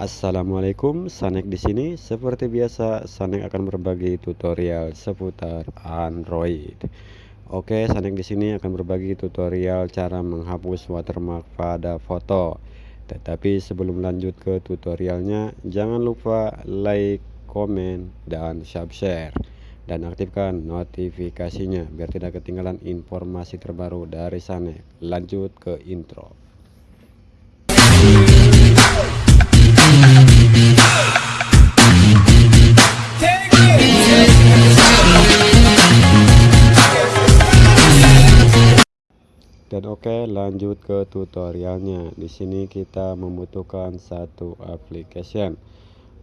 Assalamualaikum, Sanek di sini. Seperti biasa, Sanek akan berbagi tutorial seputar Android. Oke, Sanek di sini akan berbagi tutorial cara menghapus watermark pada foto. Tetapi sebelum lanjut ke tutorialnya, jangan lupa like, komen, dan subscribe dan aktifkan notifikasinya biar tidak ketinggalan informasi terbaru dari Sanek. Lanjut ke intro. Dan oke, lanjut ke tutorialnya. Di sini kita membutuhkan satu application.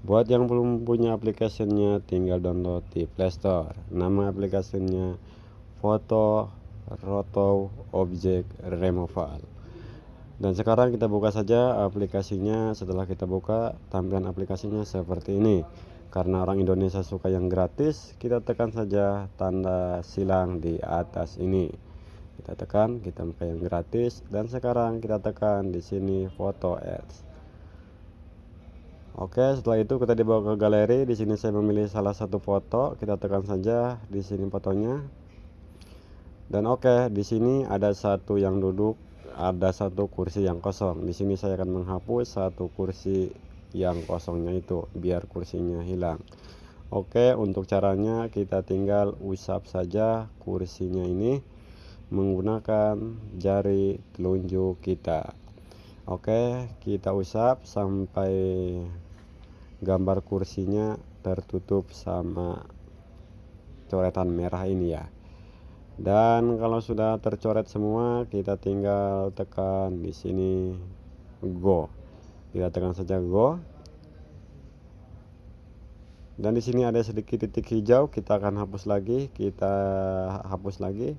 Buat yang belum punya aplikasinya, tinggal download di Play Store. Nama aplikasinya Foto Roto Object Removal. Dan sekarang kita buka saja aplikasinya. Setelah kita buka, tampilan aplikasinya seperti ini. Karena orang Indonesia suka yang gratis, kita tekan saja tanda silang di atas ini kita tekan kita buka yang gratis dan sekarang kita tekan di sini foto ads. Oke setelah itu kita dibawa ke galeri. Di sini saya memilih salah satu foto. Kita tekan saja di sini fotonya. Dan oke di sini ada satu yang duduk ada satu kursi yang kosong. Di sini saya akan menghapus satu kursi yang kosongnya itu biar kursinya hilang. Oke untuk caranya kita tinggal usap saja kursinya ini menggunakan jari telunjuk kita. Oke kita usap sampai gambar kursinya tertutup sama coretan merah ini ya. Dan kalau sudah tercoret semua kita tinggal tekan di sini go. Kita tekan saja go. Dan di sini ada sedikit titik hijau kita akan hapus lagi kita hapus lagi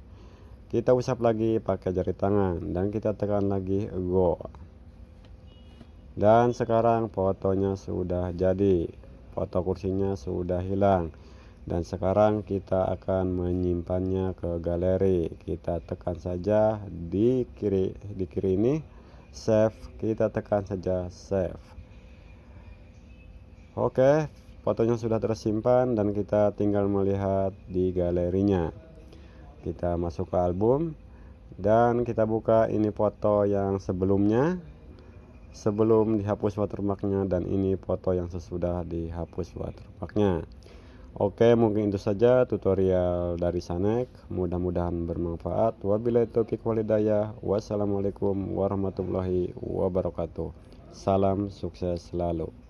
kita usap lagi pakai jari tangan dan kita tekan lagi go. Dan sekarang fotonya sudah jadi foto kursinya sudah hilang. Dan sekarang kita akan menyimpannya ke galeri. Kita tekan saja di kiri di kiri ini save. Kita tekan saja save. Oke fotonya sudah tersimpan dan kita tinggal melihat di galerinya kita masuk ke album. Dan kita buka ini foto yang sebelumnya. Sebelum dihapus watermarknya dan ini foto yang sesudah dihapus watermarknya. Oke mungkin itu saja tutorial dari Sanek. Mudah-mudahan bermanfaat. Wabillahi taufiq walhidayah wassalamualaikum warahmatullahi wabarakatuh. Salam sukses selalu